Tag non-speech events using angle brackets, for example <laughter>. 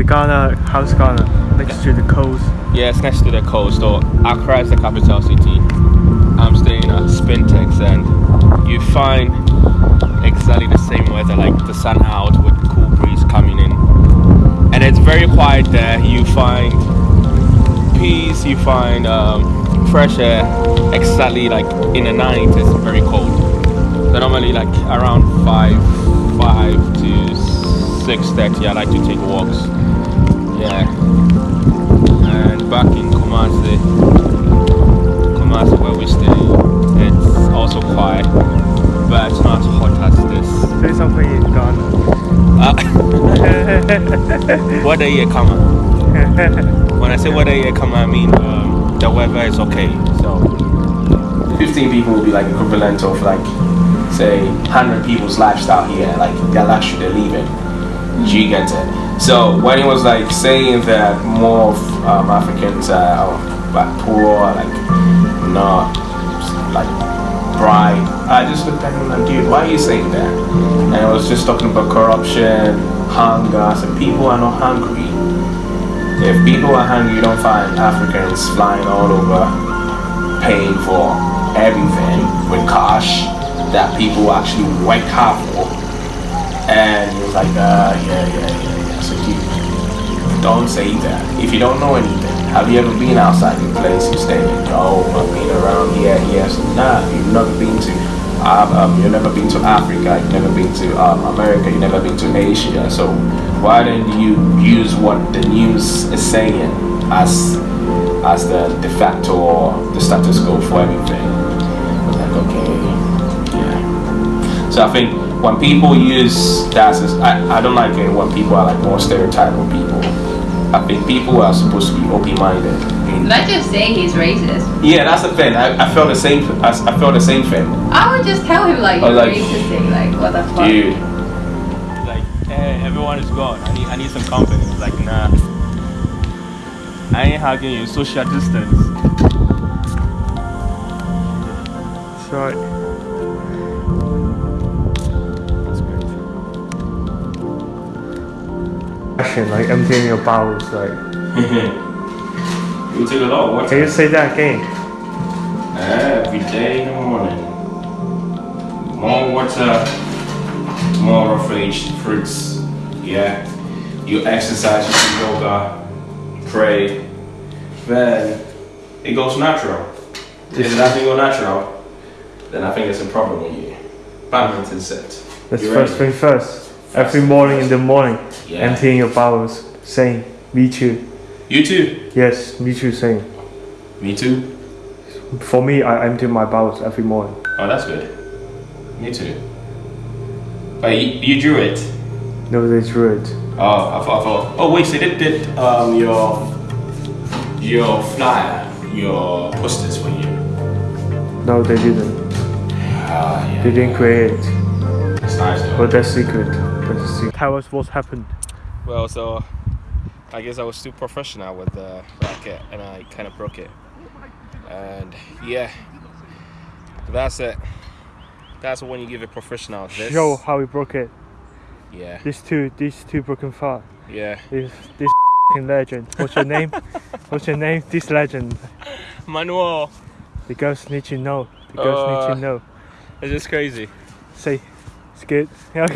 The Ghana, how's Ghana? Next to the coast. Yeah, it's next to the coast. Or Accra is the capital city. I'm staying at Spintex, and you find exactly the same weather, like the sun out with cool breeze coming in, and it's very quiet there. You find peace. You find um, fresh air. Exactly like in the night, it's very cold. So normally, like around five, five to six thirty, I like to take walks. Yeah. And back in Kumasi, Kumasi where we stay, it's also quiet, but it's not hot as this. Say something in Ghana. Uh, weather here come When I say weather here come I mean um, the weather is okay. So 15 people will be like equivalent of like say 100 people's lifestyle here, like their luxury they're living. Get it? So when he was like saying that more um, Africans are like poor, like not like bright, I just looked at him and dude, why are you saying that? And I was just talking about corruption, hunger. So people are not hungry. If people are hungry, you don't find Africans flying all over, paying for everything with cash that people actually work hard for. And he was like, uh, yeah, yeah, yeah, yeah. So you don't say that. If you don't know anything, have you ever been outside the place you stay in? Oh, I've been around here, yes. Nah, you've never been to, um, um, you've never been to Africa, you've never been to um, America, you've never been to Asia. So why don't you use what the news is saying as as the de facto or the status quo for everything? I was like, okay. So I think when people use that I, I don't like it when people are like more stereotypical people. I think people are supposed to be open-minded. Not just say he's racist. Yeah, that's the thing. I, I felt the same. I, I felt the same thing. I would just tell him like Oh, you're like- racist thing, like what the fuck. Dude. like, hey, everyone is gone. I need, I need some company. Like, nah. I ain't hugging you. Social distance. Sorry. Question like emptying your bowels, like. <laughs> You take a lot of water. Can you say that again? Every day in the morning. More water, more aged fruits. Yeah. You exercise, you do yoga, pray. Then it goes natural. If nothing go natural, then I think there's a problem with you. Badminton set. That's You first ready? thing first. Every morning in the morning, Yeah. emptying your bowels, saying, me too. You too. Yes, me too, saying. Me too. For me, I empty my bowels every morning. Oh, that's good. Me too. But you, you drew it. No, they drew it. Oh, I thought, I thought. Oh, wait, so they did um, your your flyer, your posters for you. No, they didn't. Ah, yeah. They didn't create it. It's nice though. But that's secret. That's secret. Tell us what happened. Well, so I guess I was too professional with the racket and I kind of broke it. And yeah, that's it. That's when you give a professional this. Show how we broke it. Yeah, These two, these two broken far. yeah. This, this legend. What's your name? What's your name? This legend. Manuel, The girls need to know. The girls need Uh, to know. it's just crazy. Say, it's good. <laughs> Okay.